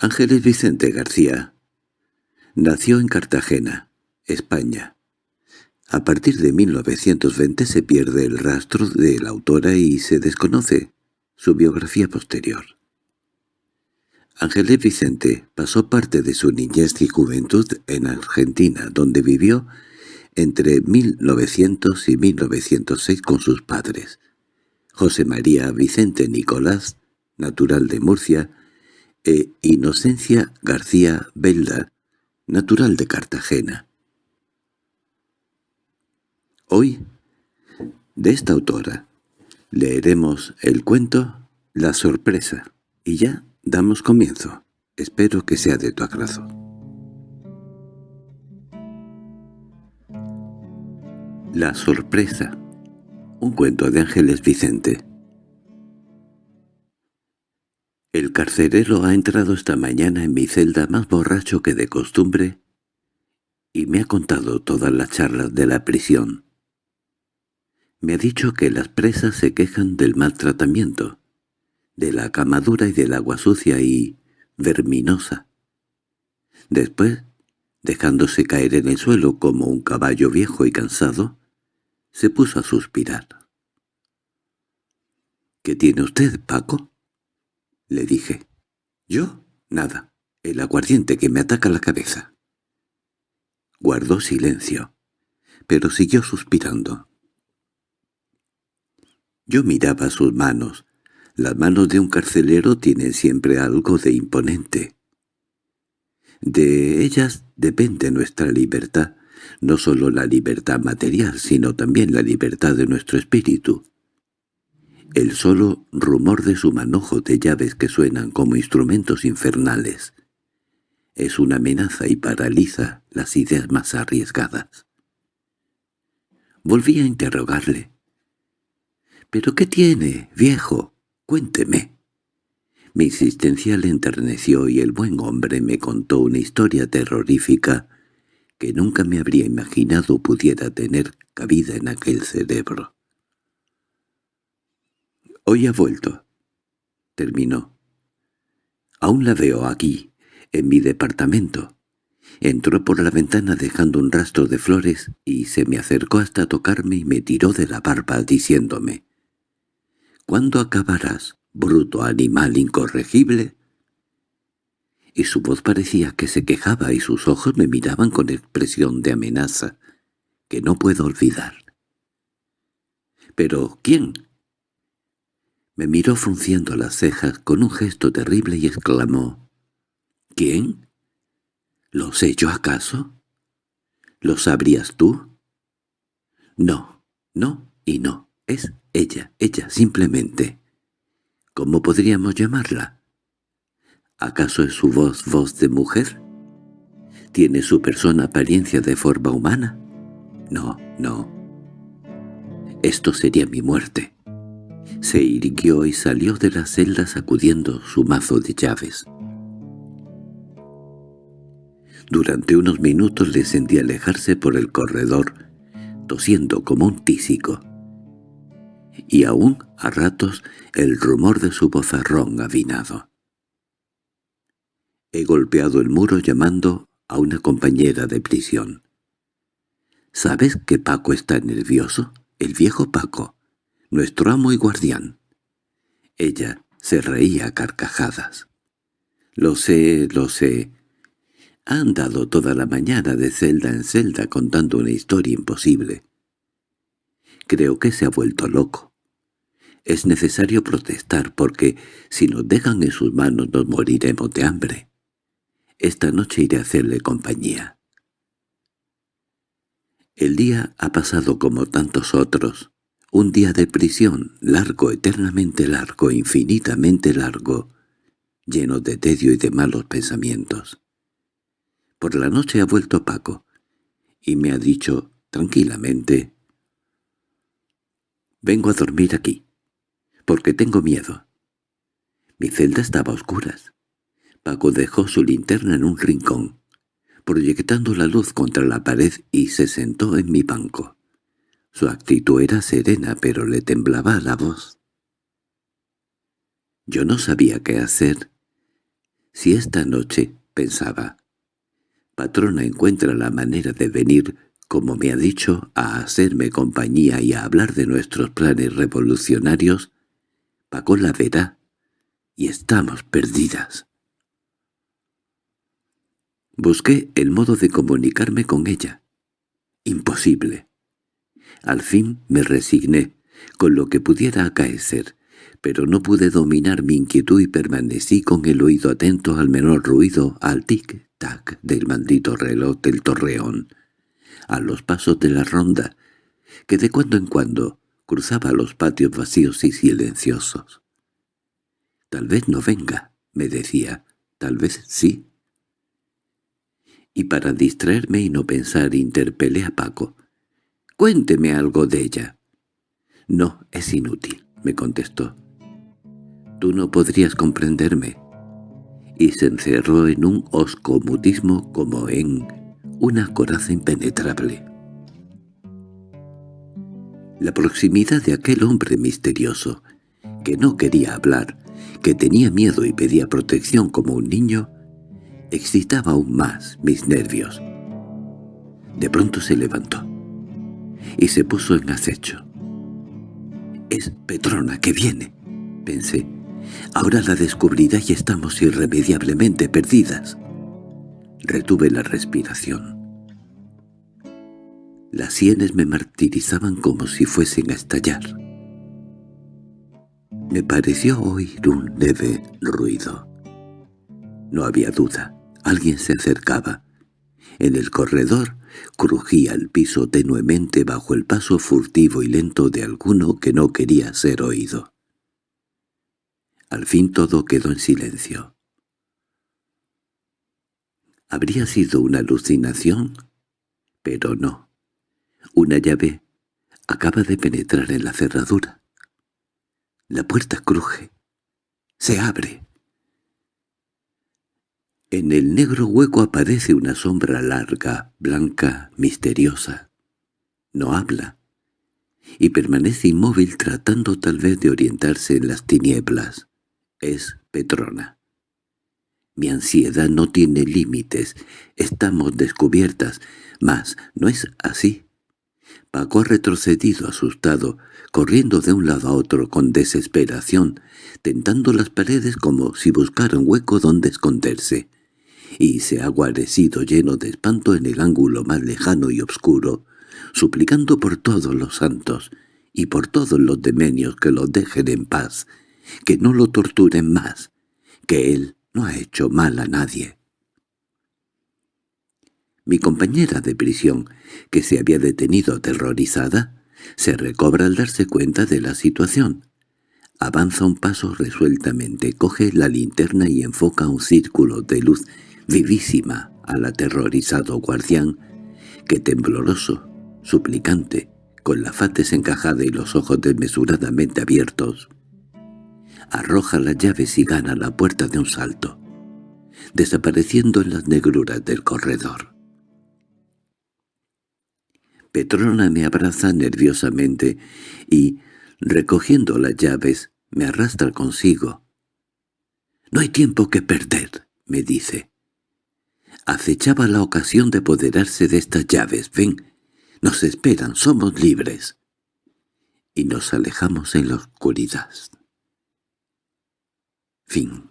Ángeles Vicente García nació en Cartagena, España. A partir de 1920 se pierde el rastro de la autora y se desconoce su biografía posterior. Ángeles Vicente pasó parte de su niñez y juventud en Argentina, donde vivió entre 1900 y 1906 con sus padres. José María Vicente Nicolás, natural de Murcia, e Inocencia García Belda, natural de Cartagena. Hoy, de esta autora, leeremos el cuento La sorpresa, y ya damos comienzo. Espero que sea de tu agrado. La sorpresa. Un cuento de Ángeles Vicente. Carcelero ha entrado esta mañana en mi celda más borracho que de costumbre y me ha contado todas las charlas de la prisión. Me ha dicho que las presas se quejan del maltratamiento, de la camadura y del agua sucia y verminosa. Después, dejándose caer en el suelo como un caballo viejo y cansado, se puso a suspirar. —¿Qué tiene usted, Paco? Le dije. —¿Yo? Nada. El aguardiente que me ataca la cabeza. Guardó silencio, pero siguió suspirando. Yo miraba sus manos. Las manos de un carcelero tienen siempre algo de imponente. De ellas depende nuestra libertad, no solo la libertad material, sino también la libertad de nuestro espíritu. El solo rumor de su manojo de llaves que suenan como instrumentos infernales es una amenaza y paraliza las ideas más arriesgadas. Volví a interrogarle. —¿Pero qué tiene, viejo? Cuénteme. Mi insistencia le enterneció y el buen hombre me contó una historia terrorífica que nunca me habría imaginado pudiera tener cabida en aquel cerebro. Hoy ha vuelto. Terminó. Aún la veo aquí, en mi departamento. Entró por la ventana dejando un rastro de flores y se me acercó hasta tocarme y me tiró de la barba diciéndome «¿Cuándo acabarás, bruto animal incorregible?» Y su voz parecía que se quejaba y sus ojos me miraban con expresión de amenaza que no puedo olvidar. —¿Pero quién? Me miró frunciendo las cejas con un gesto terrible y exclamó, —¿Quién? ¿Lo sé yo acaso? ¿Lo sabrías tú? No, no y no. Es ella, ella, simplemente. ¿Cómo podríamos llamarla? ¿Acaso es su voz voz de mujer? ¿Tiene su persona apariencia de forma humana? No, no. Esto sería mi muerte. Se irguió y salió de la celda sacudiendo su mazo de llaves. Durante unos minutos le sentí alejarse por el corredor, tosiendo como un tísico. Y aún, a ratos, el rumor de su vozarrón avinado. He golpeado el muro llamando a una compañera de prisión. —¿Sabes que Paco está nervioso? El viejo Paco nuestro amo y guardián. Ella se reía a carcajadas. Lo sé, lo sé. Ha andado toda la mañana de celda en celda contando una historia imposible. Creo que se ha vuelto loco. Es necesario protestar porque si nos dejan en sus manos nos moriremos de hambre. Esta noche iré a hacerle compañía. El día ha pasado como tantos otros. Un día de prisión, largo, eternamente largo, infinitamente largo, lleno de tedio y de malos pensamientos. Por la noche ha vuelto Paco, y me ha dicho, tranquilamente, «Vengo a dormir aquí, porque tengo miedo». Mi celda estaba a oscuras. Paco dejó su linterna en un rincón, proyectando la luz contra la pared y se sentó en mi banco. Su actitud era serena, pero le temblaba la voz. Yo no sabía qué hacer. Si esta noche, pensaba, patrona encuentra la manera de venir, como me ha dicho, a hacerme compañía y a hablar de nuestros planes revolucionarios, Paco la verá, y estamos perdidas. Busqué el modo de comunicarme con ella. Imposible. Al fin me resigné, con lo que pudiera acaecer, pero no pude dominar mi inquietud y permanecí con el oído atento al menor ruido, al tic-tac del maldito reloj del torreón, a los pasos de la ronda, que de cuando en cuando cruzaba los patios vacíos y silenciosos. «Tal vez no venga», me decía, «tal vez sí» y para distraerme y no pensar interpelé a Paco. «Cuénteme algo de ella». «No, es inútil», me contestó. «Tú no podrías comprenderme». Y se encerró en un oscomutismo como en una coraza impenetrable. La proximidad de aquel hombre misterioso, que no quería hablar, que tenía miedo y pedía protección como un niño, excitaba aún más mis nervios. De pronto se levantó y se puso en acecho. «Es Petrona que viene», pensé. «Ahora la descubrirá y estamos irremediablemente perdidas». Retuve la respiración. Las sienes me martirizaban como si fuesen a estallar. Me pareció oír un leve ruido. No había duda. Alguien se acercaba. En el corredor crujía el piso tenuemente bajo el paso furtivo y lento de alguno que no quería ser oído. Al fin todo quedó en silencio. ¿Habría sido una alucinación? Pero no. Una llave acaba de penetrar en la cerradura. La puerta cruje. Se abre. En el negro hueco aparece una sombra larga, blanca, misteriosa. No habla, y permanece inmóvil tratando tal vez de orientarse en las tinieblas. Es Petrona. Mi ansiedad no tiene límites, estamos descubiertas, mas no es así. Paco ha retrocedido asustado, corriendo de un lado a otro con desesperación, tentando las paredes como si buscara un hueco donde esconderse y se ha guarecido lleno de espanto en el ángulo más lejano y oscuro, suplicando por todos los santos y por todos los demonios que lo dejen en paz, que no lo torturen más, que él no ha hecho mal a nadie. Mi compañera de prisión, que se había detenido aterrorizada, se recobra al darse cuenta de la situación. Avanza un paso resueltamente, coge la linterna y enfoca un círculo de luz vivísima al aterrorizado guardián, que tembloroso, suplicante, con la faz desencajada y los ojos desmesuradamente abiertos, arroja las llaves y gana la puerta de un salto, desapareciendo en las negruras del corredor. Petrona me abraza nerviosamente y, recogiendo las llaves, me arrastra consigo. «No hay tiempo que perder», me dice acechaba la ocasión de apoderarse de estas llaves. Ven, nos esperan, somos libres. Y nos alejamos en la oscuridad. Fin